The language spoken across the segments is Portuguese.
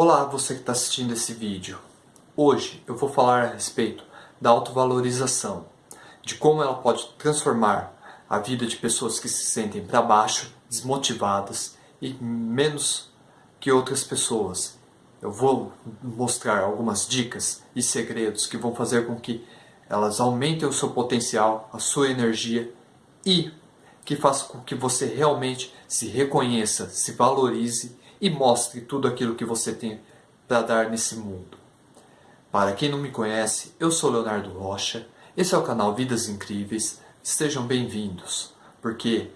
Olá, você que está assistindo esse vídeo. Hoje eu vou falar a respeito da autovalorização, de como ela pode transformar a vida de pessoas que se sentem para baixo, desmotivadas e menos que outras pessoas. Eu vou mostrar algumas dicas e segredos que vão fazer com que elas aumentem o seu potencial, a sua energia e que faça com que você realmente se reconheça, se valorize e mostre tudo aquilo que você tem para dar nesse mundo. Para quem não me conhece, eu sou Leonardo Rocha, esse é o canal Vidas Incríveis, estejam bem-vindos, porque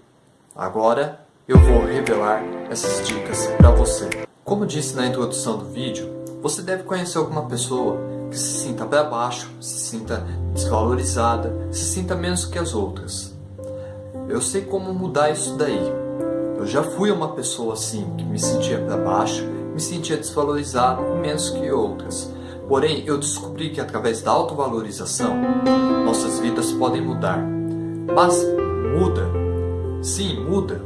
agora eu vou revelar essas dicas para você. Como disse na introdução do vídeo, você deve conhecer alguma pessoa que se sinta para baixo, se sinta desvalorizada, se sinta menos que as outras. Eu sei como mudar isso daí. Eu já fui uma pessoa assim, que me sentia para baixo, me sentia desvalorizado menos que outras. Porém, eu descobri que através da autovalorização, nossas vidas podem mudar. Mas muda? Sim, muda.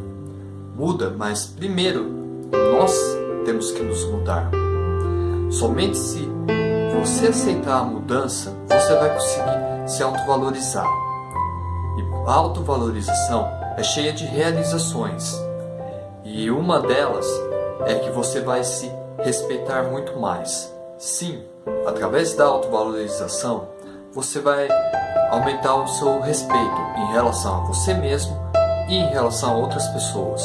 Muda, mas primeiro nós temos que nos mudar. Somente se você aceitar a mudança, você vai conseguir se autovalorizar. A autovalorização é cheia de realizações e uma delas é que você vai se respeitar muito mais. Sim, através da autovalorização você vai aumentar o seu respeito em relação a você mesmo e em relação a outras pessoas.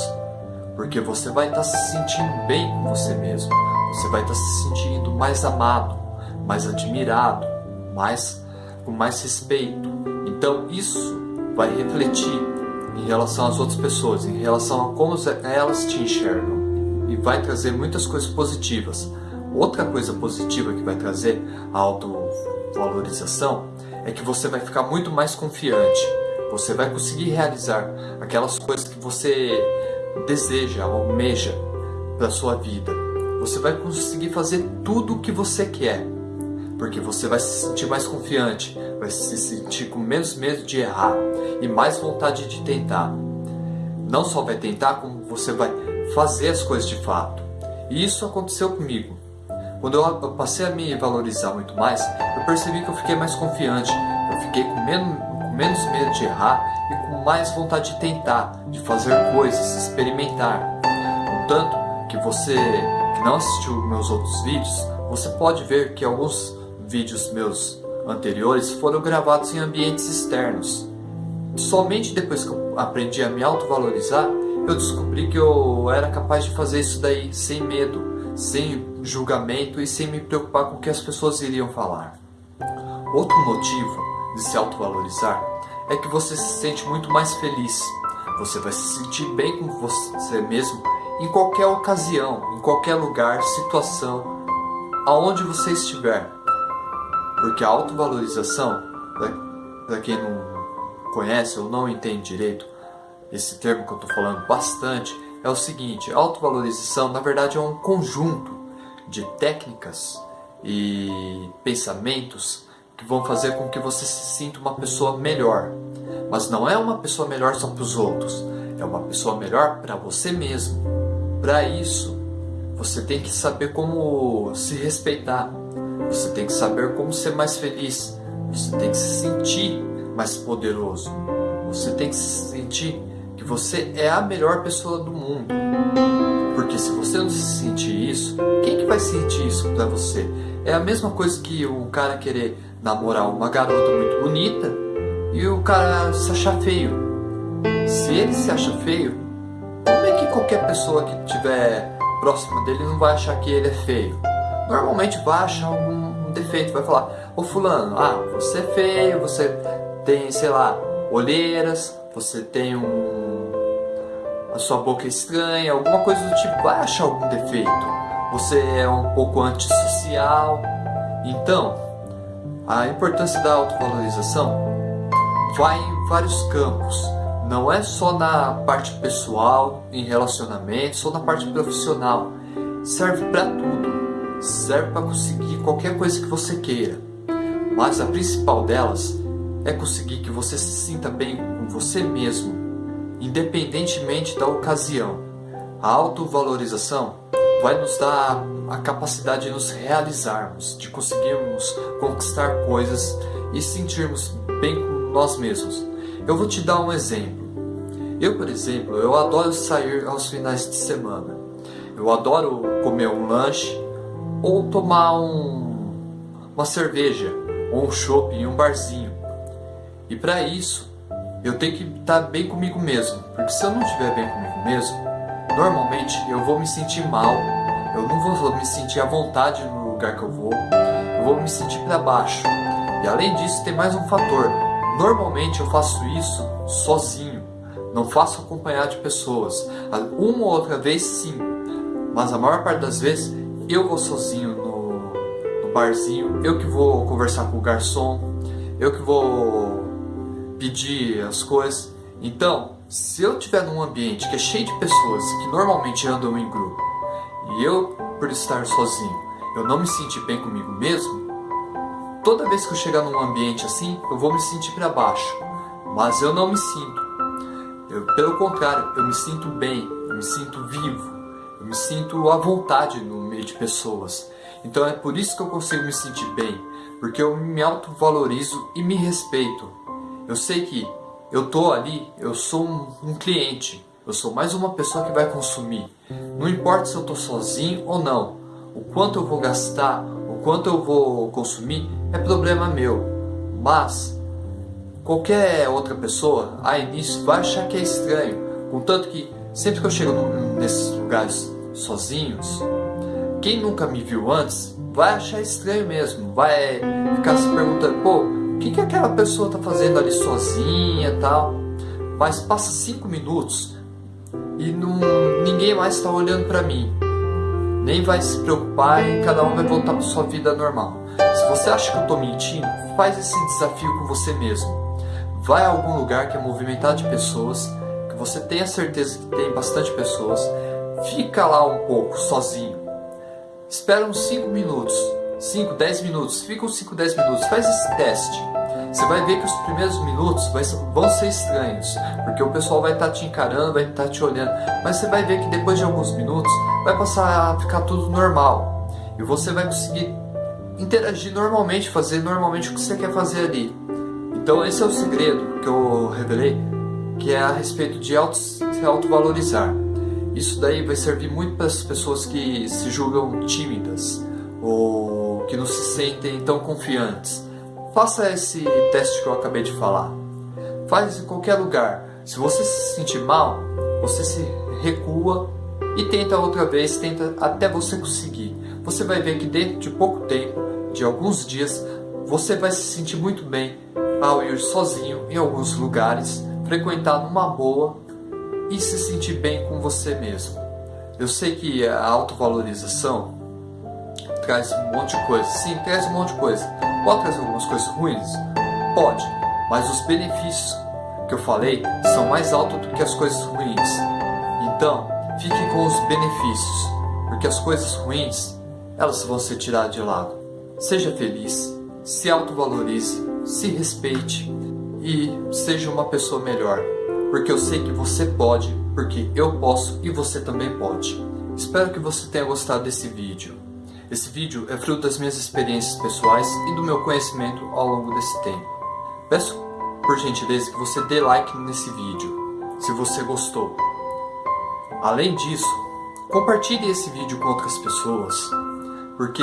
Porque você vai estar se sentindo bem com você mesmo. Você vai estar se sentindo mais amado, mais admirado, mais com mais respeito. Então isso vai refletir em relação às outras pessoas, em relação a como elas te enxergam e vai trazer muitas coisas positivas. Outra coisa positiva que vai trazer a autovalorização é que você vai ficar muito mais confiante. Você vai conseguir realizar aquelas coisas que você deseja, almeja para sua vida. Você vai conseguir fazer tudo o que você quer porque você vai se sentir mais confiante, vai se sentir com menos medo de errar e mais vontade de tentar. Não só vai tentar, como você vai fazer as coisas de fato. E isso aconteceu comigo. Quando eu passei a me valorizar muito mais, eu percebi que eu fiquei mais confiante, eu fiquei com menos, com menos medo de errar e com mais vontade de tentar, de fazer coisas, experimentar. Contanto que você que não assistiu meus outros vídeos, você pode ver que alguns vídeos meus anteriores foram gravados em ambientes externos. Somente depois que eu aprendi a me autovalorizar, eu descobri que eu era capaz de fazer isso daí sem medo, sem julgamento e sem me preocupar com o que as pessoas iriam falar. Outro motivo de se autovalorizar é que você se sente muito mais feliz. Você vai se sentir bem com você mesmo em qualquer ocasião, em qualquer lugar, situação, aonde você estiver. Porque a autovalorização, para quem não conhece ou não entende direito esse termo que eu estou falando bastante, é o seguinte, a autovalorização na verdade é um conjunto de técnicas e pensamentos que vão fazer com que você se sinta uma pessoa melhor. Mas não é uma pessoa melhor só para os outros, é uma pessoa melhor para você mesmo. Para isso, você tem que saber como se respeitar, você tem que saber como ser mais feliz. Você tem que se sentir mais poderoso. Você tem que se sentir que você é a melhor pessoa do mundo. Porque se você não se sentir isso, quem que vai sentir isso para você? É a mesma coisa que um cara querer namorar uma garota muito bonita e o cara se achar feio. Se ele se acha feio, como é que qualquer pessoa que estiver próxima dele não vai achar que ele é feio? Normalmente vai achar algum defeito, vai falar, ô fulano, ah, você é feio, você tem, sei lá, olheiras, você tem um... a sua boca é estranha, alguma coisa do tipo, vai achar algum defeito. Você é um pouco antissocial. Então, a importância da autovalorização vai em vários campos. Não é só na parte pessoal, em relacionamentos ou na parte profissional. Serve para tudo serve para conseguir qualquer coisa que você queira. Mas a principal delas é conseguir que você se sinta bem com você mesmo, independentemente da ocasião. A autovalorização vai nos dar a capacidade de nos realizarmos, de conseguirmos conquistar coisas e sentirmos bem com nós mesmos. Eu vou te dar um exemplo. Eu, por exemplo, eu adoro sair aos finais de semana. Eu adoro comer um lanche ou tomar um, uma cerveja ou um chopp em um barzinho. E para isso, eu tenho que estar bem comigo mesmo, porque se eu não estiver bem comigo mesmo, normalmente eu vou me sentir mal, eu não vou me sentir à vontade no lugar que eu vou, eu vou me sentir para baixo. E além disso, tem mais um fator. Normalmente eu faço isso sozinho, não faço acompanhado de pessoas. Uma ou outra vez sim, mas a maior parte das vezes eu vou sozinho no, no barzinho, eu que vou conversar com o garçom, eu que vou pedir as coisas. Então, se eu estiver num ambiente que é cheio de pessoas que normalmente andam em grupo e eu, por estar sozinho, eu não me sentir bem comigo mesmo, toda vez que eu chegar num ambiente assim, eu vou me sentir para baixo. Mas eu não me sinto. Eu, pelo contrário, eu me sinto bem, eu me sinto vivo, eu me sinto à vontade no meio de pessoas. Então é por isso que eu consigo me sentir bem, porque eu me autovalorizo e me respeito. Eu sei que eu tô ali, eu sou um, um, cliente, eu sou mais uma pessoa que vai consumir. Não importa se eu tô sozinho ou não, o quanto eu vou gastar, o quanto eu vou consumir é problema meu. Mas qualquer outra pessoa, a início, vai achar que é estranho. Contanto que sempre que eu chego nesses lugares sozinhos, quem nunca me viu antes vai achar estranho mesmo, vai ficar se perguntando, pô, que, que aquela pessoa está fazendo ali sozinha e tal. Mas passa cinco minutos e não, ninguém mais está olhando para mim. Nem vai se preocupar e cada um vai voltar para sua vida normal. Se você acha que eu estou mentindo, faz esse desafio com você mesmo. Vai a algum lugar que é movimentado de pessoas, que você tenha certeza que tem bastante pessoas, fica lá um pouco sozinho. Espera uns 5 minutos, 5, 10 minutos, fica uns 5, 10 minutos, faz esse teste. Você vai ver que os primeiros minutos vão ser estranhos, porque o pessoal vai estar tá te encarando, vai estar tá te olhando, mas você vai ver que depois de alguns minutos vai passar a ficar tudo normal e você vai conseguir interagir normalmente, fazer normalmente o que você quer fazer ali. Então esse é o segredo que eu revelei, que é a respeito de auto, se autovalorizar. Isso daí vai servir muito para as pessoas que se julgam tímidas ou que não se sentem tão confiantes. Faça esse teste que eu acabei de falar. Faz em qualquer lugar. Se você se sentir mal, você se recua e tenta outra vez, tenta até você conseguir. Você vai ver que dentro de pouco tempo, de alguns dias, você vai se sentir muito bem ao ir sozinho em alguns lugares, frequentar numa boa e se sentir bem com você mesmo. Eu sei que a autovalorização traz um monte de coisa. Sim, traz um monte de coisa. Pode trazer algumas coisas ruins? Pode, mas os benefícios que eu falei são mais altos do que as coisas ruins. Então, fique com os benefícios, porque as coisas ruins, elas vão ser tiradas de lado. Seja feliz, se autovalorize, se respeite e seja uma pessoa melhor, porque eu sei que você pode, porque eu posso e você também pode. Espero que você tenha gostado desse vídeo. Esse vídeo é fruto das minhas experiências pessoais e do meu conhecimento ao longo desse tempo. Peço por gentileza que você dê like nesse vídeo, se você gostou. Além disso, compartilhe esse vídeo com outras pessoas, porque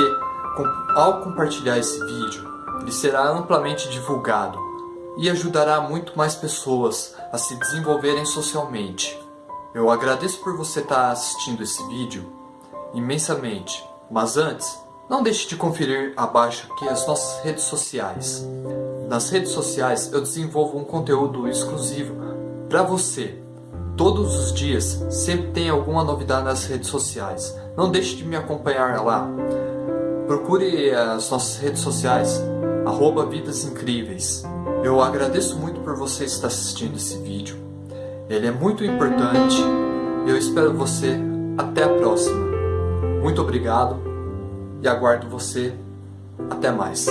ao compartilhar esse vídeo, ele será amplamente divulgado e ajudará muito mais pessoas a se desenvolverem socialmente. Eu agradeço por você estar assistindo esse vídeo imensamente. Mas antes, não deixe de conferir abaixo aqui as nossas redes sociais. Nas redes sociais eu desenvolvo um conteúdo exclusivo para você. Todos os dias, sempre tem alguma novidade nas redes sociais. Não deixe de me acompanhar lá. Procure as nossas redes sociais, arroba Vidas Incríveis. Eu agradeço muito por você estar assistindo esse vídeo. Ele é muito importante. Eu espero você até a próxima. Muito obrigado e aguardo você. Até mais.